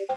you